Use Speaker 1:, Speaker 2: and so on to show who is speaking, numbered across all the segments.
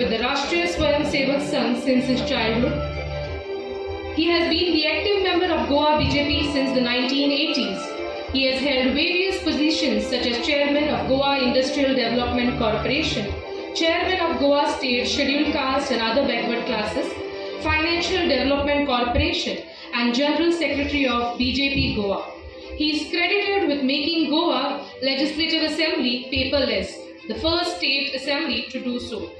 Speaker 1: with the Rashtriya Swayam Sevak Sangh since his childhood. He has been the active member of Goa BJP since the 1980s. He has held various positions such as Chairman of Goa Industrial Development Corporation, Chairman of Goa State Scheduled Caste and Other Backward Classes, Financial Development Corporation, and General Secretary of BJP Goa. He is credited with making Goa Legislative Assembly paperless, the first state assembly to do so.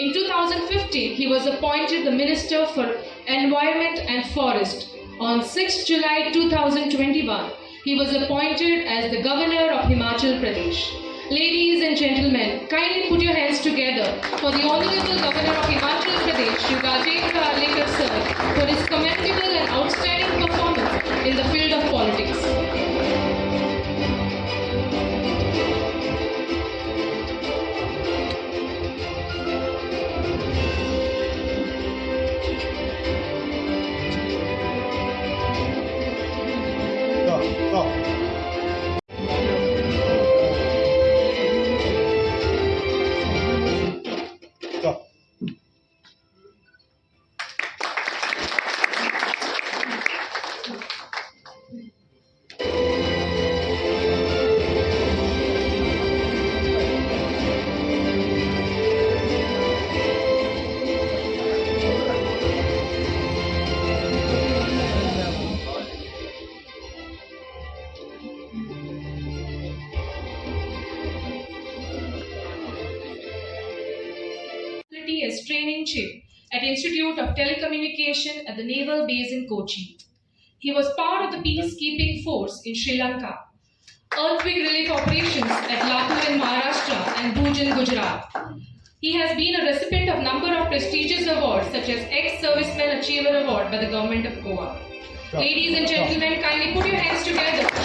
Speaker 1: In 2015, he was appointed the Minister for Environment and Forest. On 6 July 2021, he was appointed as the Governor of Himachal Pradesh. Ladies and gentlemen, kindly put your hands together for the Honorable Governor of Himachal Pradesh, Shri chief at Institute of Telecommunication at the Naval Base in Kochi. He was part of the peacekeeping force in Sri Lanka, earthquake relief operations at Latur in Maharashtra and Bhuj in Gujarat. He has been a recipient of number of prestigious awards such as Ex-Serviceman Achiever Award by the Government of Goa. Ladies and gentlemen, kindly put your hands together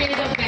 Speaker 1: field of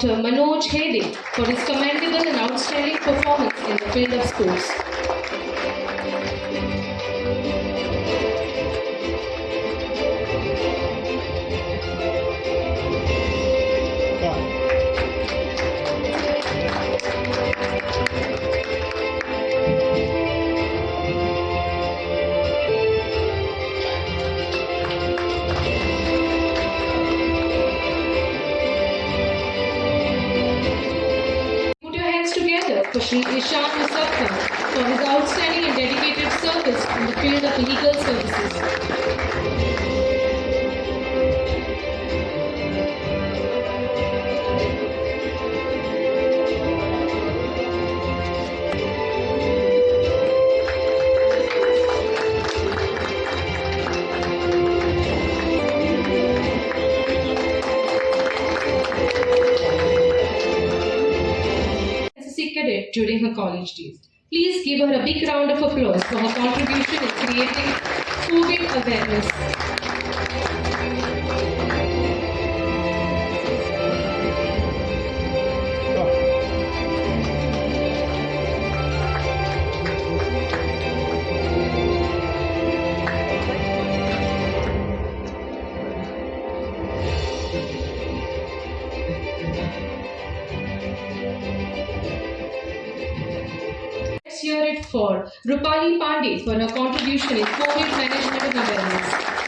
Speaker 1: Dr. Manoj Hede for his commendable and outstanding performance in the field of sports. Sri Ishan Musaffar for his outstanding and dedicated service in the field of legal services. College days. Please give her a big round of applause for her contribution in creating COVID awareness. Rupali Pandey for her contribution in COVID management awareness.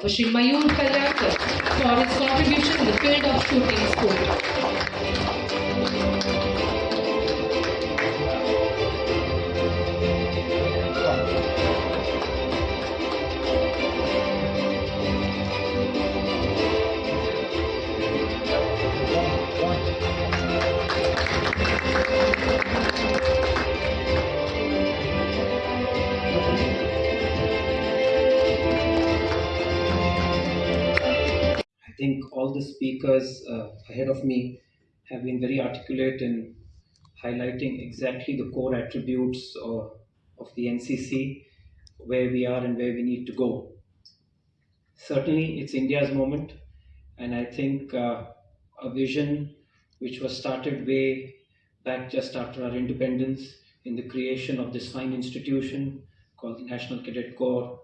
Speaker 1: For Sri Mayur Kalyankar for his contribution in the field of shooting sport.
Speaker 2: All the speakers uh, ahead of me have been very articulate in highlighting exactly the core attributes of, of the NCC, where we are and where we need to go. Certainly, it's India's moment, and I think uh, a vision which was started way back just after our independence in the creation of this fine institution called the National Cadet Corps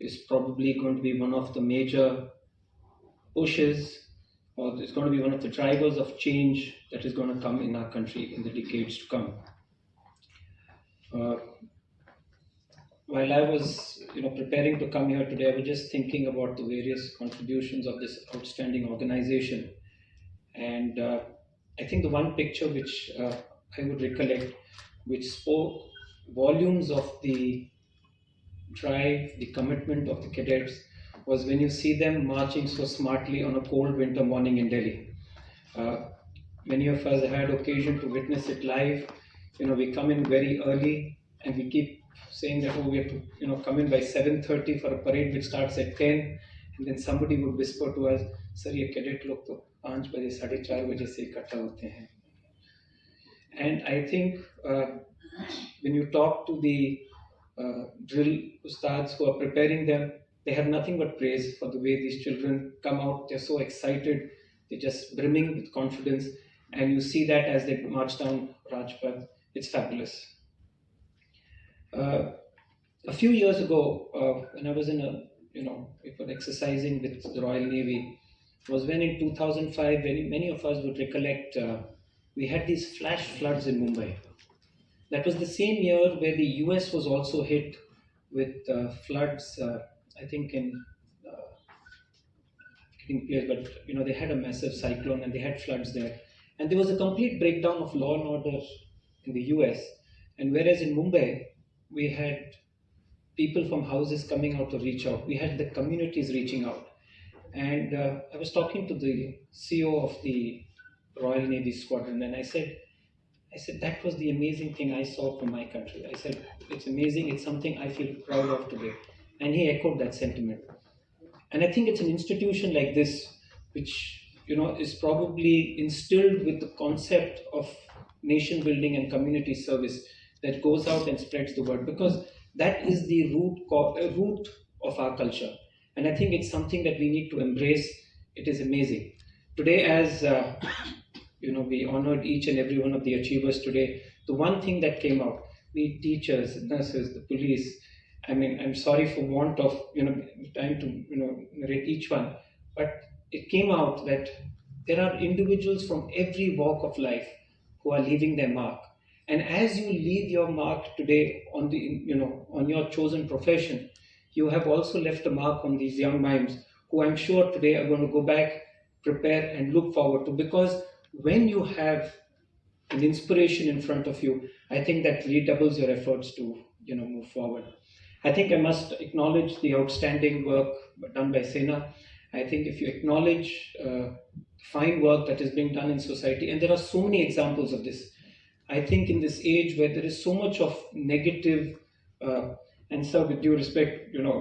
Speaker 2: is probably going to be one of the major pushes or it's going to be one of the drivers of change that is going to come in our country in the decades to come. Uh, while I was, you know, preparing to come here today, I was just thinking about the various contributions of this outstanding organization, and uh, I think the one picture which uh, I would recollect, which spoke volumes of the drive, the commitment of the cadets, was when you see them marching so smartly on a cold winter morning in Delhi. Uh, many of us had occasion to witness it live. You know, we come in very early and we keep saying that, oh, we have to, you know, come in by 7.30 for a parade which starts at 10. And then somebody would whisper to us, sir, ye cadet log to 5 baje, 4.30 baje se ikatta hote hain. And I think uh, when you talk to the uh, drill ustads who are preparing them, they have nothing but praise for the way these children come out. They're so excited, they're just brimming with confidence, and you see that as they march down Rajpath. It's fabulous. Uh, a few years ago, uh, when I was in a, you know, exercising with the Royal Navy, was when in 2005, very many of us would recollect, uh, we had these flash floods in Mumbai. That was the same year where the US was also hit with uh, floods, uh, I think in uh, getting place, but you know they had a massive cyclone and they had floods there, and there was a complete breakdown of law and order in the US. And whereas in Mumbai we had people from houses coming out to reach out, we had the communities reaching out. And uh, I was talking to the CEO of the Royal Navy squadron, and I said, I said that was the amazing thing I saw from my country. I said it's amazing. It's something I feel proud of today, and he echoed that sentiment. And I think it's an institution like this, which you know is probably instilled with the concept of nation building and community service that goes out and spreads the word because that is the root uh, root of our culture. And i think it's something that we need to embrace. It is amazing. Today as uh, you know we honored each and every one of the achievers today the one thing that came out we teachers nurses the police i mean i'm sorry for want of you know time to you know narrate each one but it came out that there are individuals from every walk of life who are leaving their mark. And as you leave your mark today on the you know on your chosen profession you have also left a mark on these young minds who i'm sure today are going to go back prepare and look forward to. Because when you have an inspiration in front of you i think that redoubles your efforts to you know move forward i think i must acknowledge the outstanding work done by sena. I think if you acknowledge uh, fine work that is being done in society and there are so many examples of this i think in this age where there is so much of negative uh, and sir with due respect you know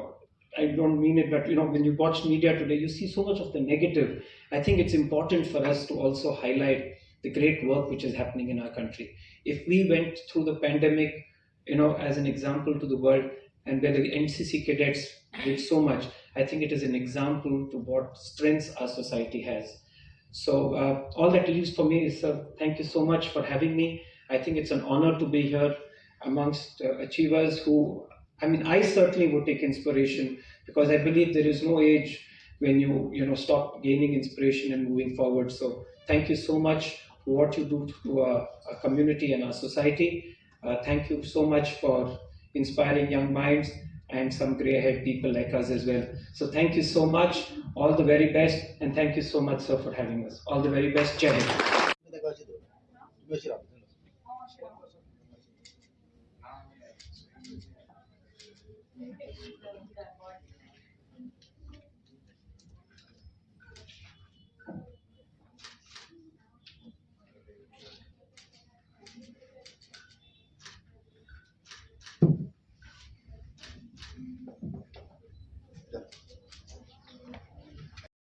Speaker 2: i don't mean it but you know when you watch media today you see so much of the negative. I think it's important for us to also highlight the great work which is happening in our country. If we went through the pandemic you know as an example to the world and where the ncc cadets did so much i think it is an example to what strengths our society has so uh, all that leaves for me is uh, thank you so much for having me. I think it's an honor to be here amongst uh, achievers who, I mean, I certainly would take inspiration because I believe there is no age when you, you know, stop gaining inspiration and moving forward. So thank you so much for what you do to our, our community and our society. Uh, thank you so much for inspiring young minds and some grey haired people like us as well. So thank you so much. All the very best. And thank you so much, sir, for having us. All the very best. Jai